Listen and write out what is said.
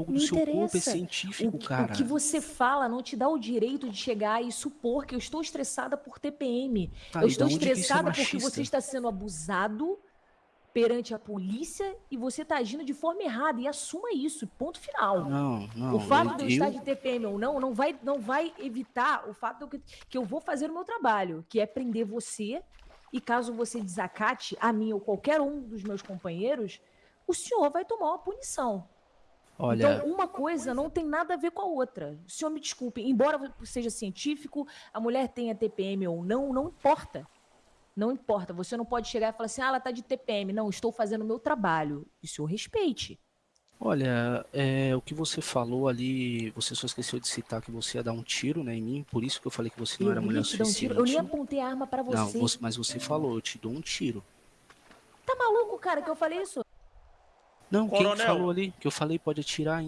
Algo do seu corpo é científico, O, que- cara. o que você fala não te dá o direito de chegar e supor que eu estou estressada por TPM. Tá, eu estou que é estressada porque você está sendo abusado perante a polícia e você está agindo de forma errada. E assuma isso. Ponto final. Não, não. O fato de eu eu, estar de TPM ou não, não vai, não vai evitar o fato de eu, que eu vou fazer o meu trabalho, que é prender você. E caso você desacate a mim ou qualquer um dos meus companheiros, o senhor vai tomar uma punição. Olha, Então, uma coisa não tem nada a ver com a outra. O senhor me desculpe, embora seja científico, a mulher tenha TPM ou não, não importa. Não importa. Você não pode chegar e falar assim, ah, ela tá de TPM. Não, estou fazendo o meu trabalho. E o senhor respeite. olha, é, o que você falou ali, você só esqueceu de citar que você ia dar um tiro, né, em mim, por isso que eu falei que você não Eu era mulher um suficiente. tiro. Eu nem apontei a arma pra Não, você. você- mas você falou, eu te dou um tiro. Tá maluco, cara, que eu falei isso? Não, quem Coronel. falou ali? Que eu falei pode atirar